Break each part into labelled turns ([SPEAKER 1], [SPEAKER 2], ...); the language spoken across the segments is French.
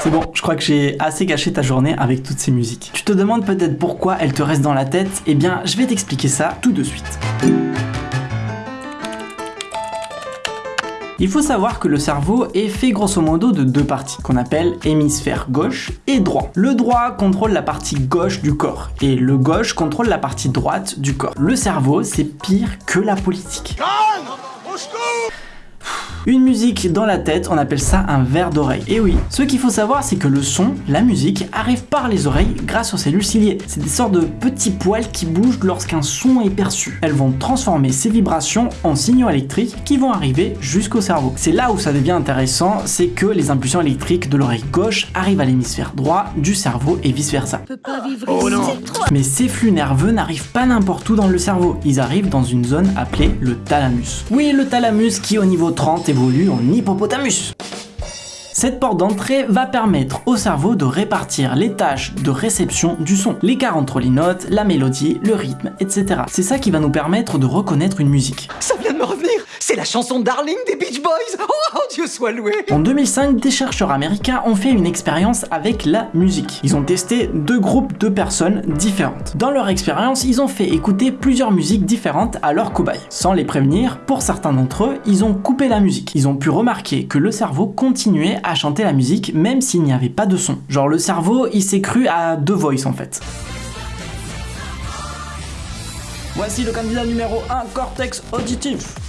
[SPEAKER 1] C'est bon, je crois que j'ai assez gâché ta journée avec toutes ces musiques. Tu te demandes peut-être pourquoi elles te restent dans la tête? Eh bien, je vais t'expliquer ça tout de suite. Il faut savoir que le cerveau est fait grosso modo de deux parties, qu'on appelle hémisphère gauche et droit. Le droit contrôle la partie gauche du corps, et le gauche contrôle la partie droite du corps. Le cerveau, c'est pire que la politique. Une musique dans la tête, on appelle ça un verre d'oreille. Et oui, ce qu'il faut savoir, c'est que le son, la musique, arrive par les oreilles grâce aux cellules ciliées. C'est des sortes de petits poils qui bougent lorsqu'un son est perçu. Elles vont transformer ces vibrations en signaux électriques qui vont arriver jusqu'au cerveau. C'est là où ça devient intéressant, c'est que les impulsions électriques de l'oreille gauche arrivent à l'hémisphère droit du cerveau et vice versa.
[SPEAKER 2] Oh non
[SPEAKER 1] Mais ces flux nerveux n'arrivent pas n'importe où dans le cerveau, ils arrivent dans une zone appelée le thalamus. Oui, le thalamus qui au niveau 30 évolue en hippopotamus. Cette porte d'entrée va permettre au cerveau de répartir les tâches de réception du son, l'écart entre les notes, la mélodie, le rythme, etc. C'est ça qui va nous permettre de reconnaître une musique.
[SPEAKER 2] Ça vient de me revenir C'est la chanson Darling des Beach Boys Oh, Dieu soit loué
[SPEAKER 1] En 2005, des chercheurs américains ont fait une expérience avec la musique. Ils ont testé deux groupes de personnes différentes. Dans leur expérience, ils ont fait écouter plusieurs musiques différentes à leurs cobayes. Sans les prévenir, pour certains d'entre eux, ils ont coupé la musique. Ils ont pu remarquer que le cerveau continuait à chanter la musique même s'il n'y avait pas de son. Genre le cerveau, il s'est cru à deux voice en fait. Voici le candidat numéro 1, cortex auditif.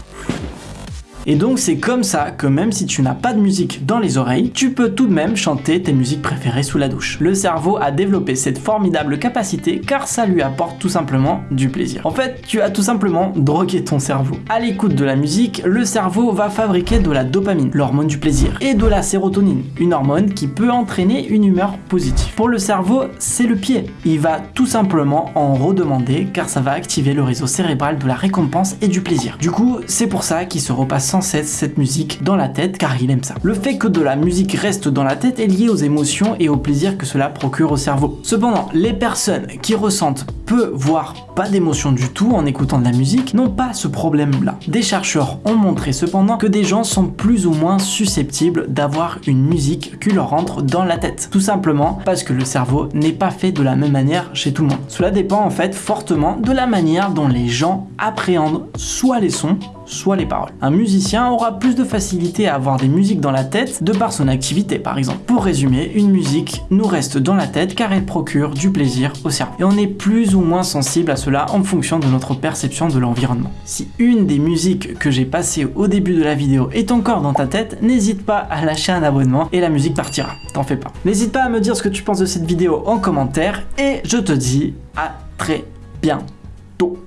[SPEAKER 1] Et donc c'est comme ça que même si tu n'as pas de musique dans les oreilles, tu peux tout de même chanter tes musiques préférées sous la douche. Le cerveau a développé cette formidable capacité car ça lui apporte tout simplement du plaisir. En fait, tu as tout simplement drogué ton cerveau. À l'écoute de la musique, le cerveau va fabriquer de la dopamine, l'hormone du plaisir, et de la sérotonine, une hormone qui peut entraîner une humeur positive. Pour le cerveau, c'est le pied. Il va tout simplement en redemander car ça va activer le réseau cérébral de la récompense et du plaisir. Du coup, c'est pour ça qu'il se repasse sans cette musique dans la tête car il aime ça. Le fait que de la musique reste dans la tête est lié aux émotions et au plaisir que cela procure au cerveau. Cependant, les personnes qui ressentent peu voire pas d'émotion du tout en écoutant de la musique n'ont pas ce problème là. Des chercheurs ont montré cependant que des gens sont plus ou moins susceptibles d'avoir une musique qui leur rentre dans la tête. Tout simplement parce que le cerveau n'est pas fait de la même manière chez tout le monde. Cela dépend en fait fortement de la manière dont les gens appréhendent soit les sons soit les paroles. Un musicien aura plus de facilité à avoir des musiques dans la tête de par son activité par exemple. Pour résumer, une musique nous reste dans la tête car elle procure du plaisir au cerveau. Et on est plus ou moins sensible à cela en fonction de notre perception de l'environnement. Si une des musiques que j'ai passées au début de la vidéo est encore dans ta tête, n'hésite pas à lâcher un abonnement et la musique partira, t'en fais pas. N'hésite pas à me dire ce que tu penses de cette vidéo en commentaire et je te dis à très bientôt.